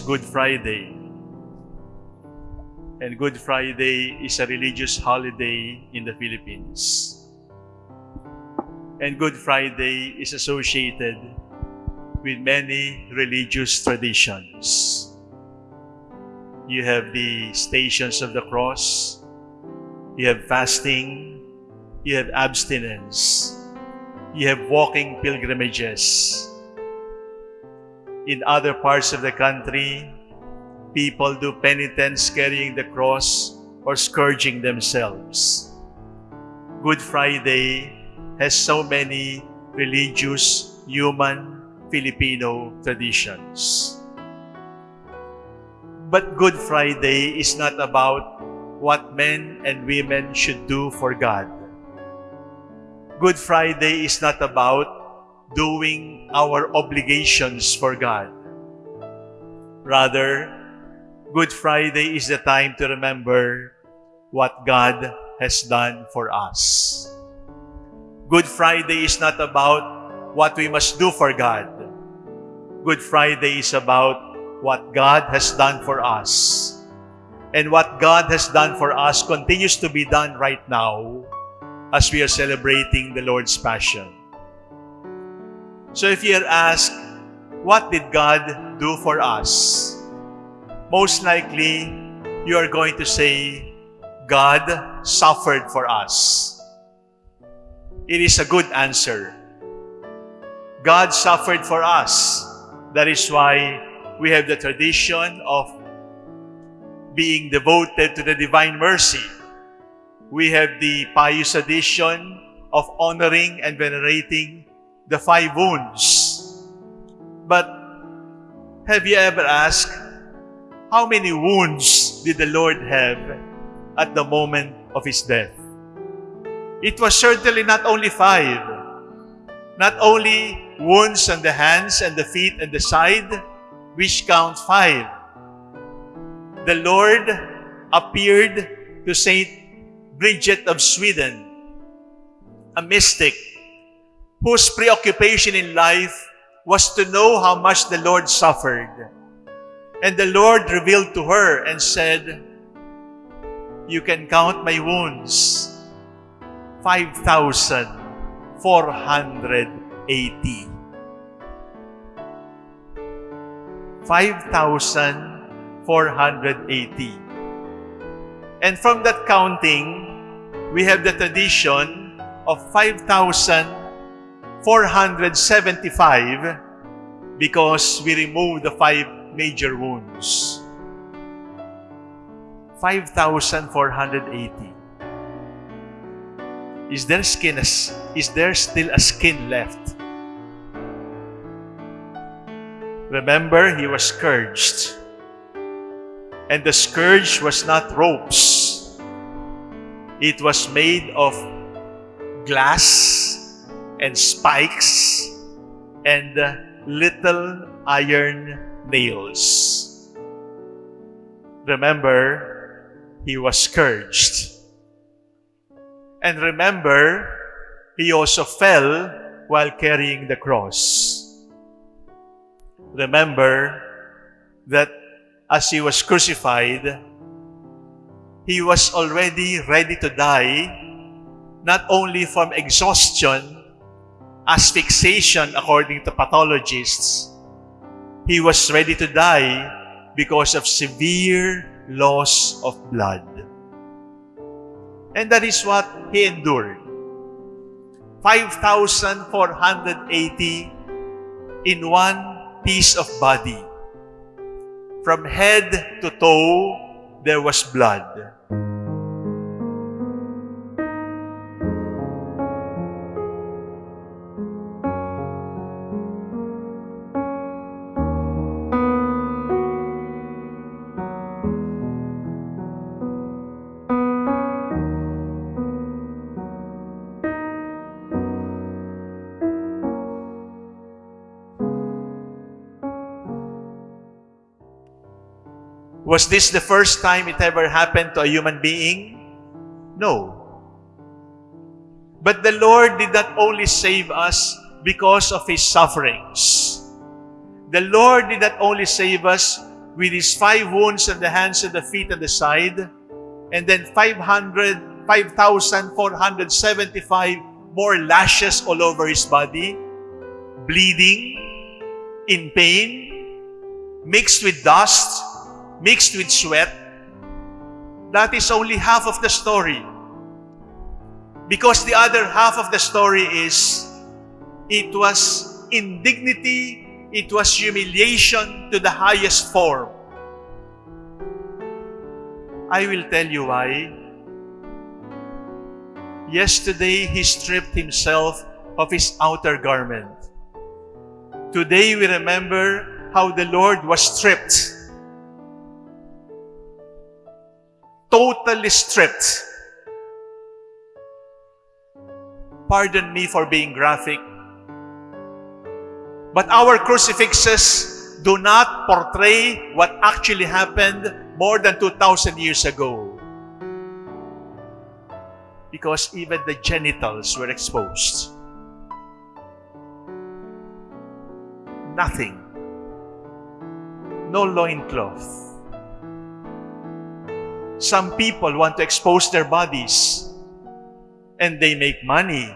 Good Friday. And Good Friday is a religious holiday in the Philippines. And Good Friday is associated with many religious traditions. You have the Stations of the Cross, you have fasting, you have abstinence, you have walking pilgrimages. In other parts of the country, people do penitence carrying the cross or scourging themselves. Good Friday has so many religious, human, Filipino traditions. But Good Friday is not about what men and women should do for God. Good Friday is not about doing our obligations for God. Rather, Good Friday is the time to remember what God has done for us. Good Friday is not about what we must do for God. Good Friday is about what God has done for us. And what God has done for us continues to be done right now as we are celebrating the Lord's Passion. So if you are asked, what did God do for us? Most likely, you are going to say, God suffered for us. It is a good answer. God suffered for us. That is why we have the tradition of being devoted to the divine mercy. We have the pious tradition of honoring and venerating the five wounds. But have you ever asked, how many wounds did the Lord have at the moment of His death? It was certainly not only five. Not only wounds on the hands and the feet and the side, which count five. The Lord appeared to Saint Bridget of Sweden, a mystic whose preoccupation in life was to know how much the Lord suffered. And the Lord revealed to her and said, You can count my wounds. 5,480. 5,480. And from that counting, we have the tradition of 5,475 because we removed the five major wounds. 5,480. Is there skin is there still a skin left? Remember, he was scourged. And the scourge was not ropes. It was made of glass and spikes and little iron nails. Remember, he was scourged. And remember, he also fell while carrying the cross. Remember that as he was crucified, he was already ready to die, not only from exhaustion, asphyxiation according to pathologists, he was ready to die because of severe loss of blood. And that is what he endured. 5,480 in one piece of body. From head to toe, there was blood. Was this the first time it ever happened to a human being? No. But the Lord did not only save us because of His sufferings. The Lord did not only save us with His five wounds on the hands and the feet and the side, and then 500, 5,475 more lashes all over His body, bleeding, in pain, mixed with dust, mixed with sweat. That is only half of the story. Because the other half of the story is, it was indignity, it was humiliation to the highest form. I will tell you why. Yesterday, he stripped himself of his outer garment. Today, we remember how the Lord was stripped. Totally stripped. Pardon me for being graphic. But our crucifixes do not portray what actually happened more than 2,000 years ago. Because even the genitals were exposed. Nothing. No loincloth. Some people want to expose their bodies and they make money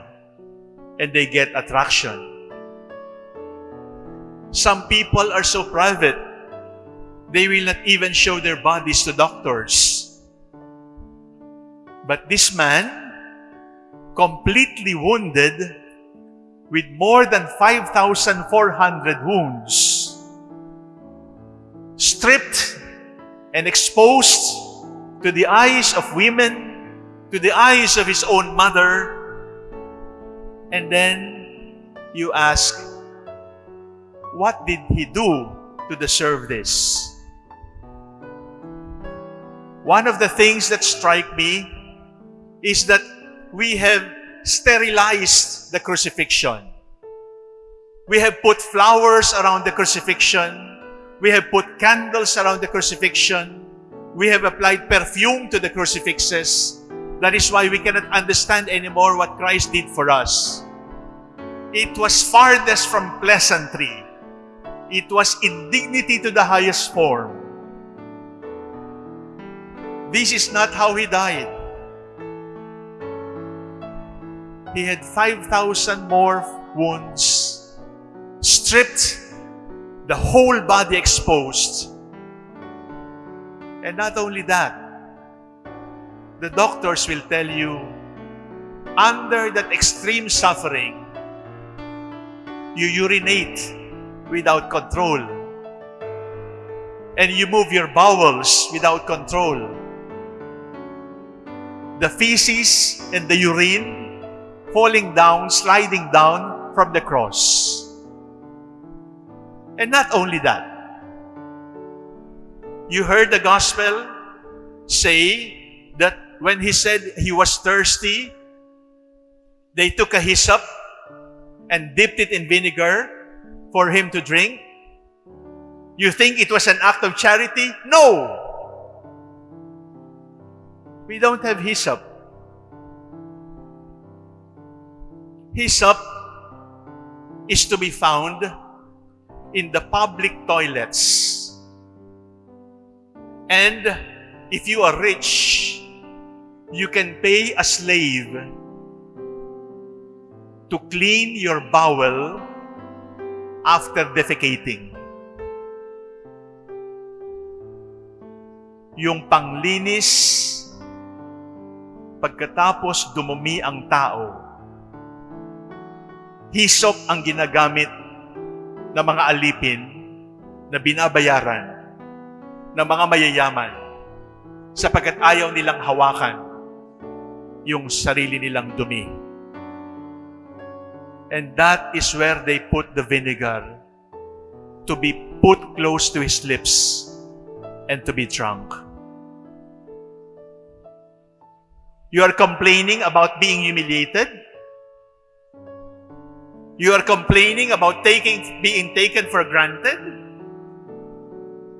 and they get attraction. Some people are so private, they will not even show their bodies to doctors. But this man, completely wounded, with more than 5,400 wounds, stripped and exposed to the eyes of women, to the eyes of his own mother, and then you ask, what did he do to deserve this? One of the things that strike me is that we have sterilized the crucifixion. We have put flowers around the crucifixion. We have put candles around the crucifixion. We have applied perfume to the crucifixes. That is why we cannot understand anymore what Christ did for us. It was farthest from pleasantry. It was indignity to the highest form. This is not how He died. He had 5,000 more wounds, stripped, the whole body exposed. And not only that, the doctors will tell you, under that extreme suffering, you urinate without control. And you move your bowels without control. The feces and the urine falling down, sliding down from the cross. And not only that, you heard the gospel say that when he said he was thirsty, they took a hyssop and dipped it in vinegar for him to drink. You think it was an act of charity? No! We don't have hyssop. Hyssop is to be found in the public toilets. And if you are rich, you can pay a slave to clean your bowel after defecating. Yung panglinis pagkatapos dumumi ang tao, hisop ang ginagamit ng mga alipin na binabayaran ng mga mayayaman sapagkat ayaw nilang hawakan yung sarili nilang dumi. And that is where they put the vinegar to be put close to his lips and to be drunk. You are complaining about being humiliated. You are complaining about taking, being taken for granted.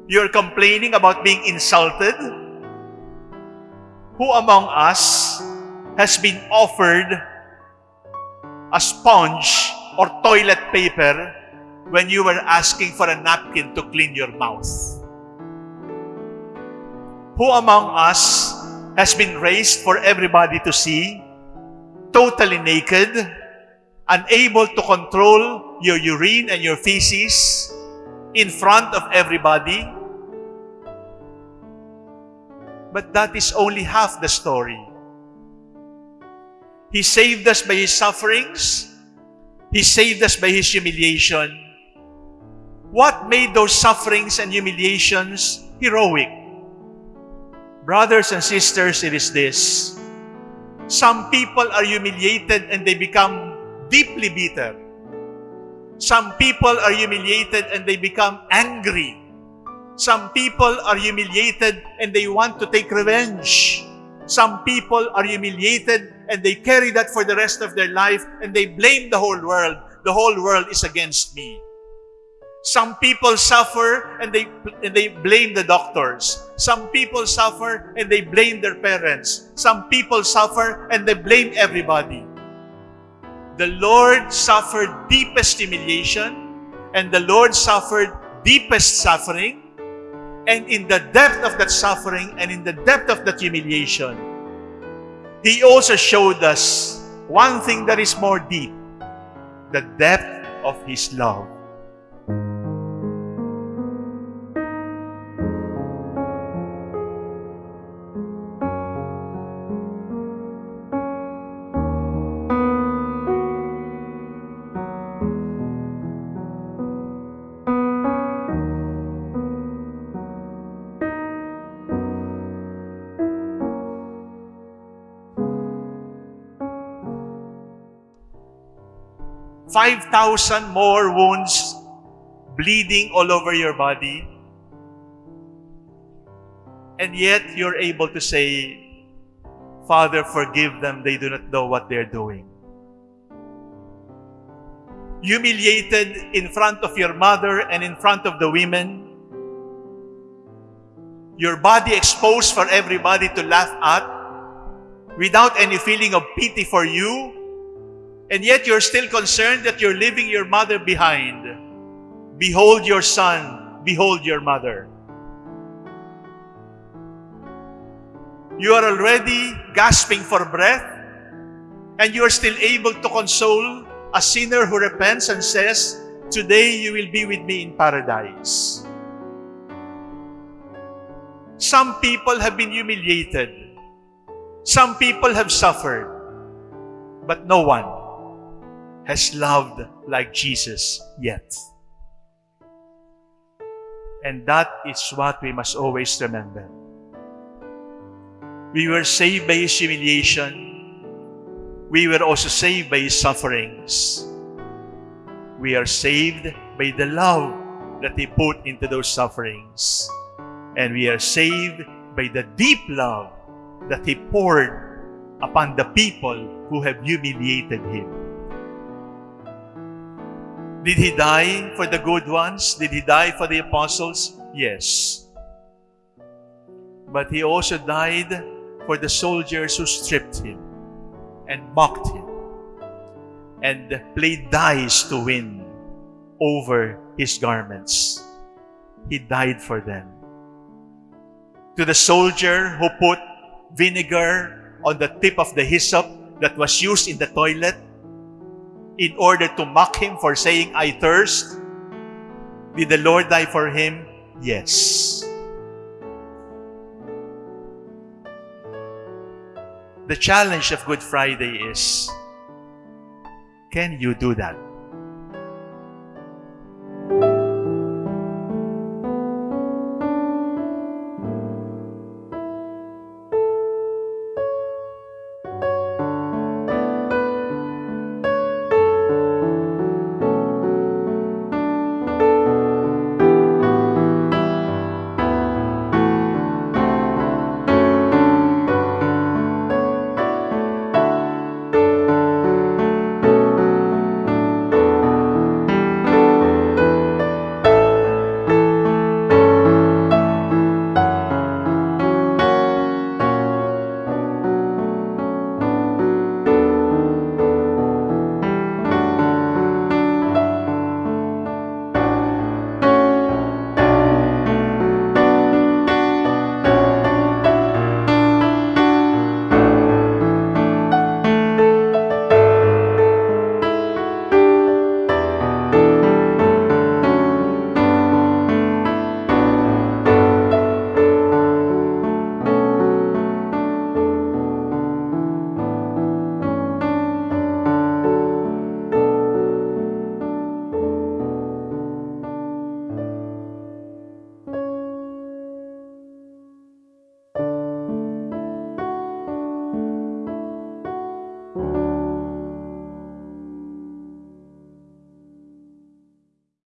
You are complaining about being insulted. Who among us has been offered a sponge or toilet paper when you were asking for a napkin to clean your mouth? Who among us has been raised for everybody to see, totally naked, unable to control your urine and your feces in front of everybody? But that is only half the story. He saved us by His sufferings. He saved us by His humiliation. What made those sufferings and humiliations heroic? Brothers and sisters, it is this. Some people are humiliated and they become deeply bitter. Some people are humiliated and they become angry. Some people are humiliated and they want to take revenge. Some people are humiliated and they carry that for the rest of their life and they blame the whole world. The whole world is against me. Some people suffer and they, and they blame the doctors. Some people suffer and they blame their parents. Some people suffer and they blame everybody. The Lord suffered deepest humiliation and the Lord suffered deepest suffering. And in the depth of that suffering and in the depth of that humiliation, He also showed us one thing that is more deep the depth of His love. 5,000 more wounds bleeding all over your body. And yet you're able to say, Father, forgive them. They do not know what they're doing. Humiliated in front of your mother and in front of the women. Your body exposed for everybody to laugh at without any feeling of pity for you and yet you're still concerned that you're leaving your mother behind. Behold your son, behold your mother. You are already gasping for breath, and you are still able to console a sinner who repents and says, Today you will be with me in paradise. Some people have been humiliated. Some people have suffered. But no one has loved like Jesus yet. And that is what we must always remember. We were saved by His humiliation. We were also saved by His sufferings. We are saved by the love that He put into those sufferings. And we are saved by the deep love that He poured upon the people who have humiliated Him. Did he die for the good ones? Did he die for the apostles? Yes. But he also died for the soldiers who stripped him and mocked him and played dice to win over his garments. He died for them. To the soldier who put vinegar on the tip of the hyssop that was used in the toilet in order to mock him for saying, I thirst? Did the Lord die for him? Yes. The challenge of Good Friday is, can you do that?